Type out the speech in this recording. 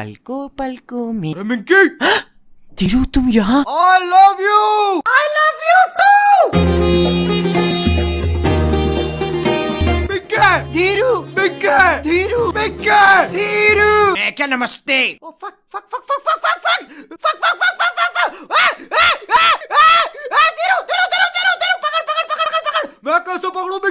palco पलकों में अरे I love you! I love you too. Minki धीरू मिंकी धीरू मिंकी धीरू मैं Oh fuck fuck fuck fuck fuck fuck fuck. Fuck fuck fuck fuck fuck fuck. Ah ah ah ah fuck, fuck, fuck